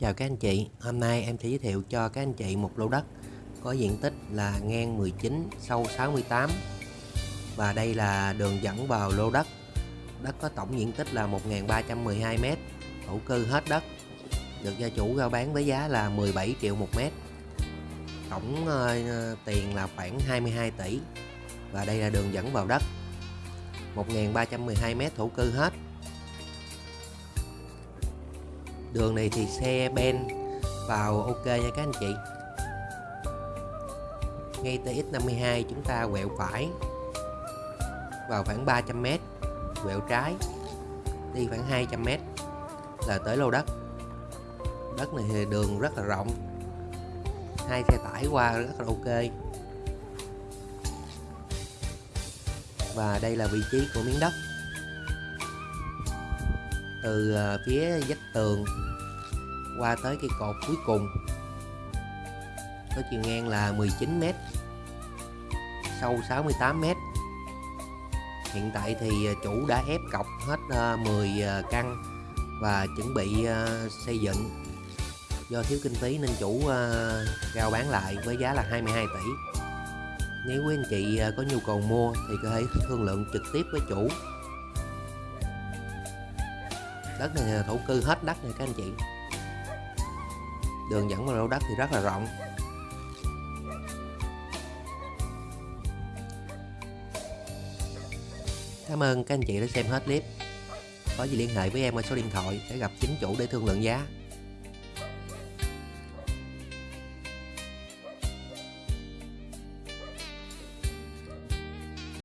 Chào các anh chị, hôm nay em sẽ giới thiệu cho các anh chị một lô đất có diện tích là ngang 19, sâu 68 và đây là đường dẫn vào lô đất. Đất có tổng diện tích là 1.312m, thổ cư hết đất, được gia chủ giao bán với giá là 17 triệu một mét. Tổng uh, tiền là khoảng 22 tỷ. Và đây là đường dẫn vào đất. 1.312m thổ cư hết đường này thì xe ben vào ok nha các anh chị. Ngay TX52 chúng ta quẹo phải vào khoảng 300m quẹo trái đi khoảng 200m là tới lô đất. Đất này thì đường rất là rộng, hai xe tải qua rất là ok. Và đây là vị trí của miếng đất từ ờ, phía vách tường qua tới cây cột cuối cùng. Có chiều ngang là 19m sâu 68m hiện tại thì ờ, chủ đã ép cọc hết ờ, 10 căn và chuẩn bị xây dựng. Do thiếu kinh phí nên chủ rao bán lại với giá là 22 tỷ. Nếu quý anh chị có nhu cầu mua thì có thể thương lượng trực tiếp với chủ đất này thổ cư hết đất này các anh chị. Đường dẫn vào lô đất thì rất là rộng. Cảm ơn các anh chị đã xem hết clip. Có gì liên hệ với em qua số điện thoại để gặp chính chủ để thương lượng giá.